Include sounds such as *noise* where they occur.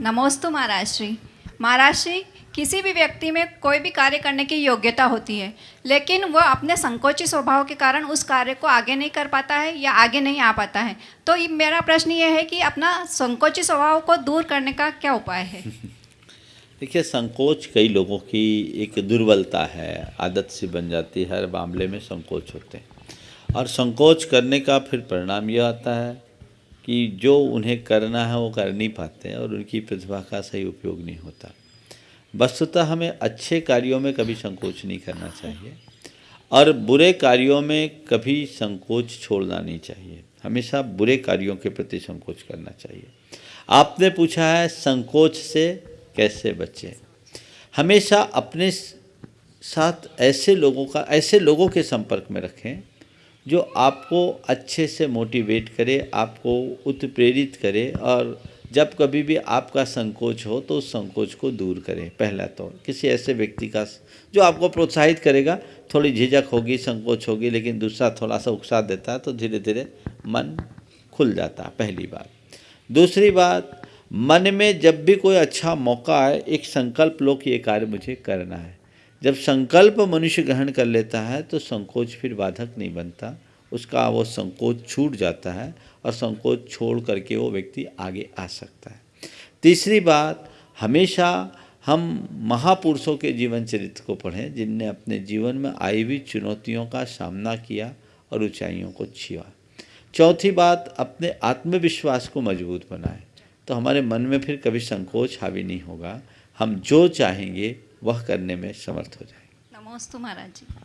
नमोस्तु महाराज श्री किसी भी व्यक्ति में कोई भी कार्य करने की योग्यता होती है, लेकिन वह अपने संकोची स्वभाव के कारण उस कार्य को आगे नहीं कर पाता है या आगे नहीं आ पाता है। तो मेरा प्रश्न ये है कि अपना संकोची स्वभाव को दूर करने का क्या उपाय है? *laughs* देखिए, संकोच कई लोगों की एक दुर्बलता है, आदत सी बन जाती है, हर मामले में संकोच होते हैं। और संकोच करने का फिर परिणाम यह आता है कि जो उन्हें करना है वो कर नहीं पाते हैं और उनकी प्रतिभा का सही उपयोग नहीं होता। वस्तुतः हमें अच्छे कार्यों में कभी संकोच नहीं करना चाहिए और बुरे कार्यों में कभी संकोच छोड़ना नहीं चाहिए। हमेशा बुरे कार्यों के प्रति संकोच करना चाहिए। आपने पूछा है संकोच से कैसे बचें? हमेशा अपने साथ ऐसे लोगों का, ऐसे लोगों के संपर्क में रखें जो आपको अच्छे से मोटिवेट करे, आपको उत्प्रेरित करे और जब कभी भी आपका संकोच हो तो उस संकोच को दूर करें, पहला तो। किसी ऐसे व्यक्ति का जो आपको प्रोत्साहित करेगा, थोड़ी झिझक होगी, संकोच होगी, लेकिन दूसरा थोड़ा सा उकसा देता है तो धीरे धीरे मन खुल जाता है, पहली बात। दूसरी बात, मन में जब भी कोई अच्छा मौका आए, एक संकल्प लो कि ये कार्य मुझे करना है। जब संकल्प मनुष्य ग्रहण कर लेता है तो संकोच फिर बाधक नहीं बनता। उसका वो संकोच छूट जाता है और संकोच छोड़ करके वो व्यक्ति आगे आ सकता है। तीसरी बात, हमेशा हम महापुरुषों के जीवन चरित्र को पढ़ें, जिनने अपने जीवन में आई हुई चुनौतियों का सामना किया और ऊंचाइयों को छुआ चौथी बात, अपने आत्मविश्वास को मज़बूत बनाएँ। तो हमारे मन में फिर कभी संकोच हावी नहीं होगा। हम जो चाहेंगे वह करने में समर्थ हो जाएँगे नमोस्तु महाराज जी।